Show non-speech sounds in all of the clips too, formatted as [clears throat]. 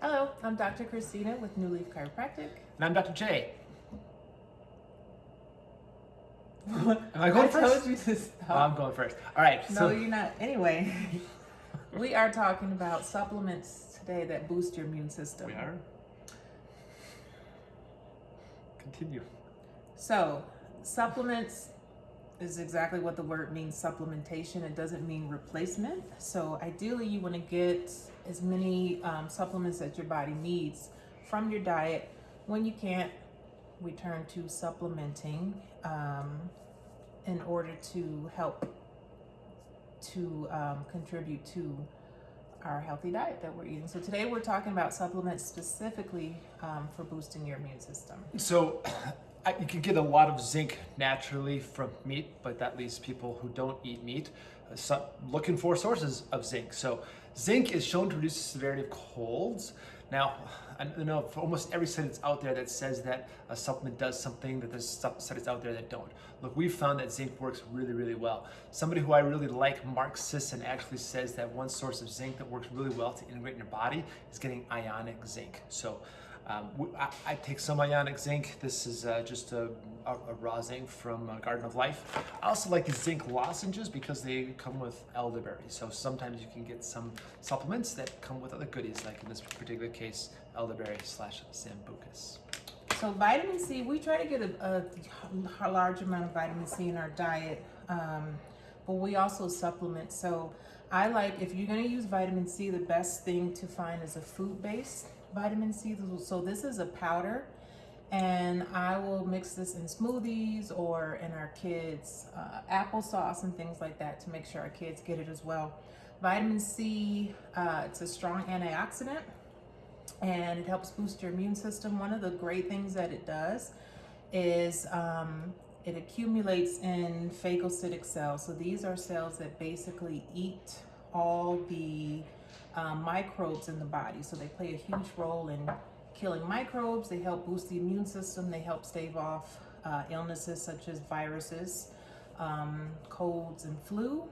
Hello, I'm Dr. Christina with New Leaf Chiropractic. And I'm Dr. Jay. [laughs] Am I going I first? told you to stop. I'm going first. All right. no, So you're not. Anyway, [laughs] we are talking about supplements today that boost your immune system. we are. Continue. So, supplements is exactly what the word means supplementation. It doesn't mean replacement. So, ideally, you want to get as many um, supplements that your body needs from your diet. When you can't, we turn to supplementing um, in order to help to um, contribute to our healthy diet that we're eating. So, today we're talking about supplements specifically um, for boosting your immune system. So [clears throat] I, you can get a lot of zinc naturally from meat, but that leaves people who don't eat meat uh, so, looking for sources of zinc. So zinc is shown to reduce the severity of colds. Now, I know for almost every that's out there that says that a supplement does something, that there's studies out there that don't. Look, we've found that zinc works really, really well. Somebody who I really like, Mark Sisson, actually says that one source of zinc that works really well to integrate in your body is getting ionic zinc. So um, I, I take some ionic zinc. This is uh, just a, a, a raw zinc from uh, Garden of Life. I also like the zinc lozenges because they come with elderberry. So sometimes you can get some supplements that come with other goodies, like in this particular case, elderberry slash sambucus. So vitamin C, we try to get a, a, large amount of vitamin C in our diet, um, but we also supplement. So I like if you're going to use vitamin C, the best thing to find is a food-based vitamin C. So this is a powder, and I will mix this in smoothies or in our kids' uh, applesauce and things like that to make sure our kids get it as well. Vitamin C, uh, it's a strong antioxidant and it helps boost your immune system. One of the great things that it does is um, it accumulates in phagocytic cells. So these are cells that basically eat all the um, microbes in the body. So they play a huge role in killing microbes. They help boost the immune system. They help stave off uh, illnesses such as viruses, um, colds, and flu.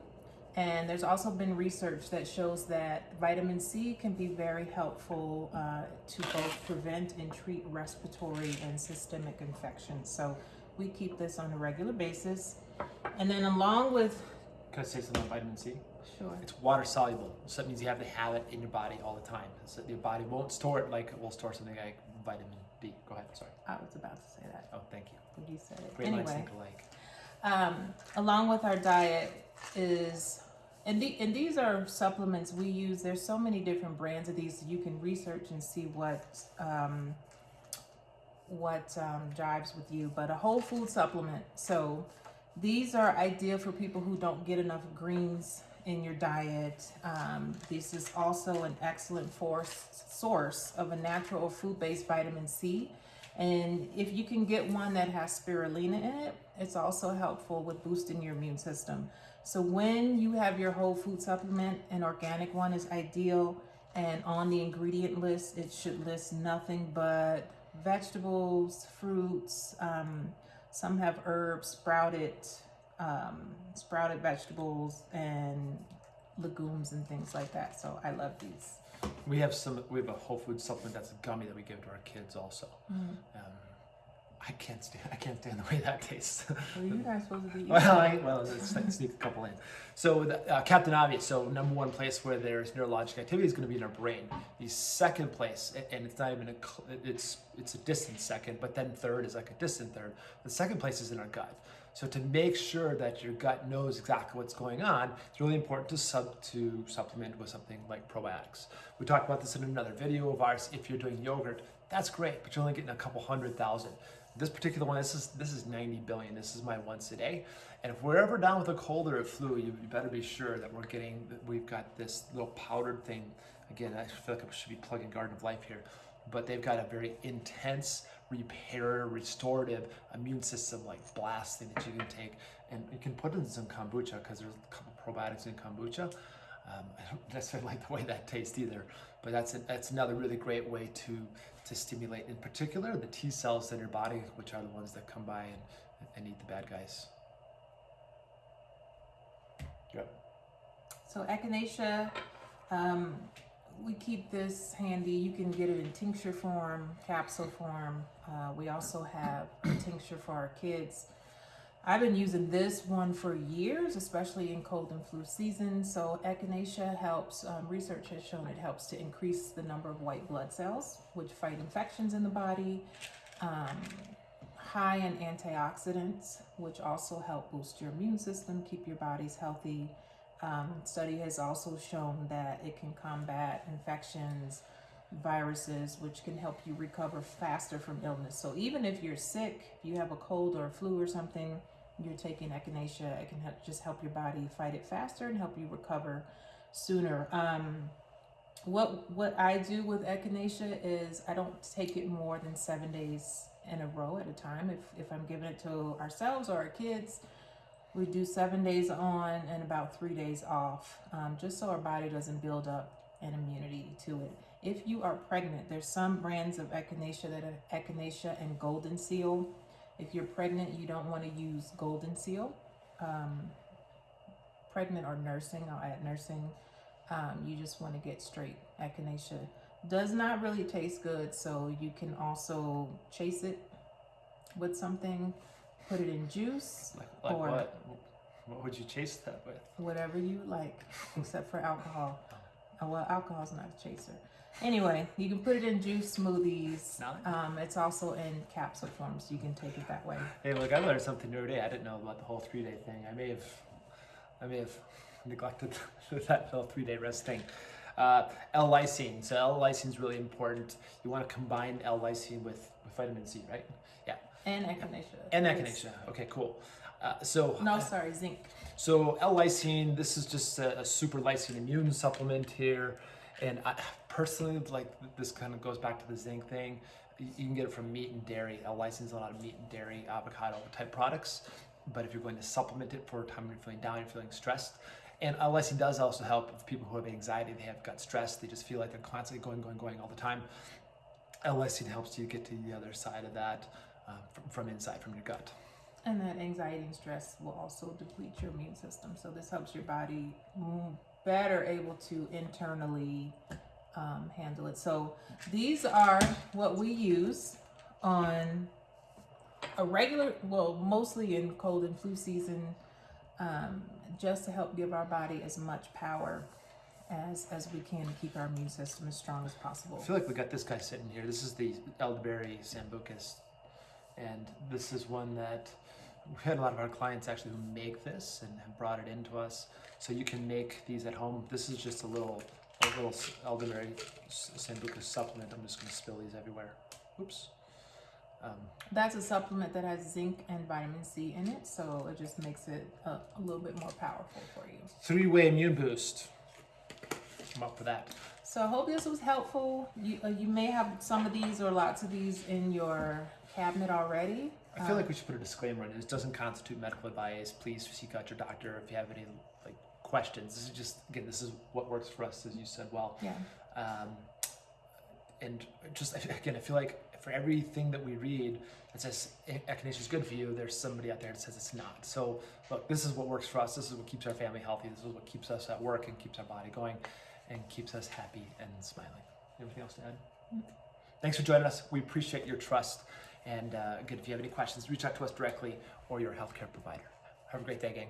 And there's also been research that shows that vitamin C can be very helpful uh, to both prevent and treat respiratory and systemic infections. So we keep this on a regular basis. And then along with, Can I say something about vitamin C? Sure, It's water soluble, so that means you have to have it in your body all the time. So your body won't store it like it will store something like vitamin D. Go ahead, sorry. I was about to say that, Oh, thank you. you said it. Great minds Anyway, think alike. um, along with our diet is and, the, and these are supplements we use there's so many different brands of these you can research and see what um, what um, jives with you but a whole food supplement so these are ideal for people who don't get enough greens in your diet um, this is also an excellent force, source of a natural food-based vitamin c and if you can get one that has spirulina in it, it's also helpful with boosting your immune system. So when you have your whole food supplement, an organic one is ideal. And on the ingredient list, it should list nothing but vegetables, fruits. Um, some have herbs, sprouted, um, sprouted vegetables, and legumes and things like that. So I love these. We have some. We have a whole food supplement that's a gummy that we give to our kids also. Um, I can't stand. I can't stand the way that tastes. Well, you guys supposed to be [laughs] well, I, well, let's let's sneak a couple in. So the, uh, Captain Obvious. So number one place where there's neurologic activity is going to be in our brain. The second place, and it's not even a. It's it's a distant second, but then third is like a distant third. The second place is in our gut. So to make sure that your gut knows exactly what's going on, it's really important to sub to supplement with something like probiotics. We talked about this in another video of ours. If you're doing yogurt, that's great, but you're only getting a couple hundred thousand. This particular one, this is this is 90 billion. This is my once a day. And if we're ever down with a cold or a flu, you, better be sure that we're getting we've got this little powdered thing. Again, I feel like I should be plugging Garden of Life here, but they've got a very intense repair, restorative immune system like blast thing that you can take, and you can put in some kombucha because there's a couple probiotics in kombucha. Um, [laughs] I don't necessarily like the way that tastes either, but that's a, that's another really great way to to stimulate, in particular, the T cells in your body, which are the ones that come by and, and eat the bad guys. Yep. So echinacea, um, we keep this handy. You can get it in tincture form, capsule form. Uh, we also have a tincture for our kids. I've been using this one for years, especially in cold and flu season. So echinacea helps. Um, research has shown it helps to increase the number of white blood cells, which fight infections in the body. Um, high in antioxidants, which also help boost your immune system, keep your bodies healthy. Um, study has also shown that it can combat infections, viruses, which can help you recover faster from illness. So even if you're sick, if you have a cold or a flu or something, you're taking echinacea, it can help, just help your body fight it faster and help you recover sooner. Um, what what I do with echinacea is I don't take it more than seven days in a row at a time. If if I'm giving it to ourselves or our kids, we do seven days on and about three days off, um, just so our body doesn't build up an immunity to it. If you are pregnant, there's some brands of echinacea that are echinacea and golden seal. If you're pregnant, you don't want to use golden seal. Um, pregnant or nursing, I'll add nursing. Um, you just want to get straight echinacea. Does not really taste good, so you can also chase it with something, put it in juice, Like, like Or- what? What would you chase that with? whatever you like, [laughs] except for alcohol. Oh, well, alcohol's not a chaser. Anyway, you can put it in juice smoothies. Um, it's also in capsule form, so you can take it that way. Hey, look, I learned something new today. I didn't know about the whole three day thing. I may have, I may have neglected [laughs] that whole three day rest thing. Uh, L-lysine. So L-lysine is really important. You want to combine L-lysine with, with vitamin C, right? Yeah. And echinacea. And echinacea. Okay, cool. Uh, so No, sorry, zinc. So L-lysine, this is just a, a super lysine immune supplement here, and I personally like this kind of goes back to the zinc thing. You can get it from meat and dairy. L-lysine is a lot of meat and dairy, avocado type products. But if you're going to supplement it for a time when you're feeling down, you're feeling stressed, and L-lysine does also help with people who have anxiety. They have got stress. They just feel like they're constantly going, going, going all the time. L-lysine helps you get to the other side of that uh, from, from inside, from your gut. And that anxiety and stress will also deplete your immune system. So this helps your body better able to internally um, handle it. So these are what we use on a regular, well, mostly in cold and flu season, um, just to help give our body as much power as as we can to keep our immune system as strong as possible. I feel like we got this guy sitting here. This is the elderberry sambucus, and this is one that we had a lot of our clients actually who make this and have brought it into us. So you can make these at home. This is just a little, a little elderberry s- sambucus supplement. I'm just going to spill these everywhere. Oops. Um, That's a supplement that has zinc and vitamin C in it, so it just makes it a, a little bit more powerful for you. three-way immune boost. I'm up for that. So I hope this was helpful. You uh, you may have some of these or lots of these in your cabinet already. I feel Um, like we should put a disclaimer in. it. This doesn't constitute medical advice. Please seek out your doctor if you have any like questions. This is just again, this is what works for us, as you said well. yeah. Um, and just again, I feel like for everything that we read that says "E- echinacea is good for you, there's somebody out there that says it's not. So look, this is what works for us. This is what keeps our family healthy. This is what keeps us at work and keeps our body going, and keeps us happy and smiling. Anything else to add? Thanks for joining us. We appreciate your trust. And uh, again, if you have any questions, reach out to us directly or your healthcare provider. Have a great day, gang.